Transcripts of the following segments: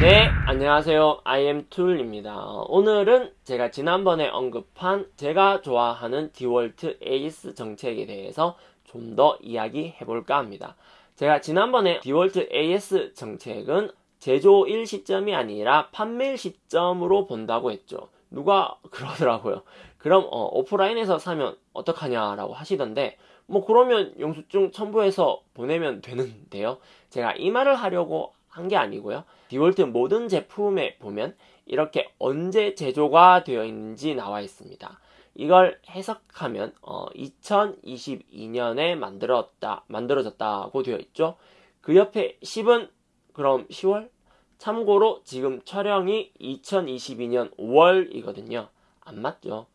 네, 안녕하세요. IM툴입니다. 오늘은 제가 지난번에 언급한 제가 좋아하는 디월트 AS 정책에 대해서 좀 더 이야기 해 볼까 합니다. 제가 지난번에 디월트 AS 정책은 제조일 시점이 아니라 판매일 시점으로 본다고 했죠. 누가 그러더라고요. 그럼 어, 오프라인에서 사면 어떡하냐라고 하시던데 뭐 그러면 영수증 첨부해서 보내면 되는데요. 제가 이 말을 하려고 한 게 아니고요. 디월트 모든 제품에 보면 이렇게 언제 제조가 되어 있는지 나와 있습니다. 이걸 해석하면 어, 2022년에 만들었다 만들어졌다고 되어 있죠. 그 옆에 10은 그럼 10월? 참고로 지금 촬영이 2022년 5월이거든요. 안 맞죠?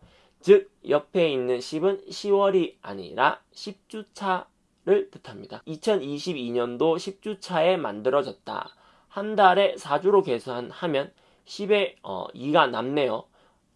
즉 옆에 있는 10은 10월이 아니라 10주차 를 뜻합니다. 2022년도 10주차에 만들어졌다. 한 달에 4주로 계산하면 10에 어, 2가 남네요.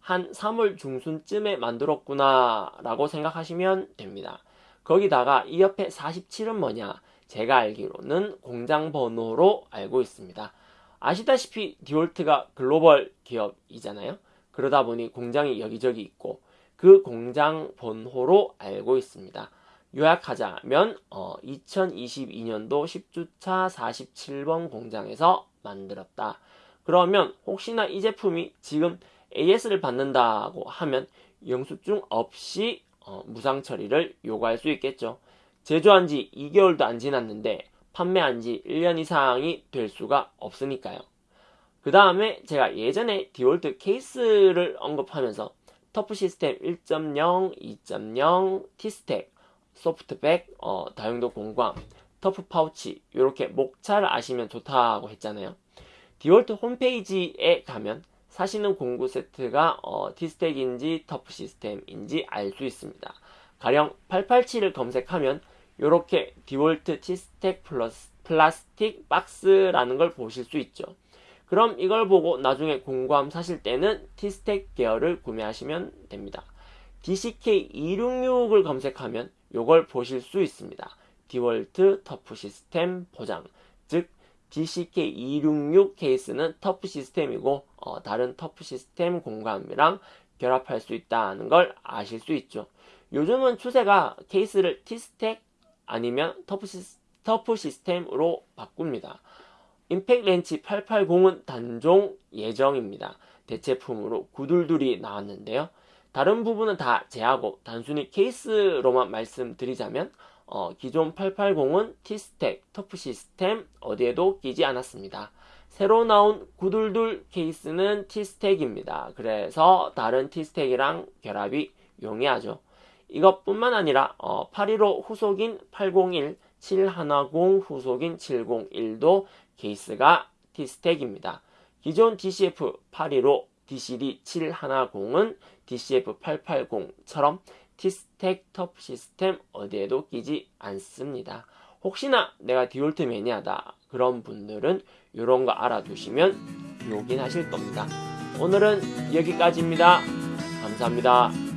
한 3월 중순쯤에 만들었구나 라고 생각하시면 됩니다. 거기다가 이 옆에 47은 뭐냐? 제가 알기로는 공장 번호로 알고 있습니다. 아시다시피 디올트가 글로벌 기업이잖아요. 그러다 보니 공장이 여기저기 있고 그 공장 번호로 알고 있습니다. 요약하자면 어, 2022년도 10주차 47번 공장에서 만들었다. 그러면 혹시나 이 제품이 지금 AS를 받는다고 하면 영수증 없이 어, 무상 처리를 요구할 수 있겠죠. 제조한 지 2개월도 안 지났는데 판매한 지 1년 이상이 될 수가 없으니까요. 그 다음에 제가 예전에 디월트 케이스를 언급하면서 터프 시스템 1.0, 2.0, T스택, 소프트백, 어, 다용도 공구함, 터프 파우치 이렇게 목차를 아시면 좋다고 했잖아요. 디월트 홈페이지에 가면 사시는 공구 세트가 어, T스택인지 터프 시스템인지 알 수 있습니다. 가령 887을 검색하면 이렇게 디월트 T스택 플러스 플라스틱 박스라는 걸 보실 수 있죠. 그럼 이걸 보고 나중에 공구함 사실 때는 T스택 계열을 구매하시면 됩니다. DCK266을 검색하면 이걸 보실 수 있습니다. 디월트 터프 시스템 보장 즉 DCK266 케이스는 터프 시스템이고 어, 다른 터프 시스템 공구함이랑 결합할 수 있다는 걸 아실 수 있죠. 요즘은 추세가 케이스를 T스택 아니면 터프, 시스, 터프 시스템으로 바꿉니다. 임팩 렌치 880은 단종 예정입니다. 대체품으로 구둘둘이 나왔는데요. 다른 부분은 다 제하고 단순히 케이스로만 말씀드리자면 어, 기존 880은 T스택, 터프 시스템 어디에도 끼지 않았습니다. 새로 나온 구둘둘 케이스는 T스택입니다. 그래서 다른 T스택이랑 결합이 용이하죠. 이것뿐만 아니라 어, 815 후속인 801, 710 후속인 701도 케이스가 T스택입니다. 기존 DCF 815, DCD 710은 DCF 880처럼 T스택 터프 시스템 어디에도 끼지 않습니다. 혹시나 내가 디월트 매니아다 그런 분들은 이런 거 알아두시면 요긴 하실 겁니다. 오늘은 여기까지입니다. 감사합니다.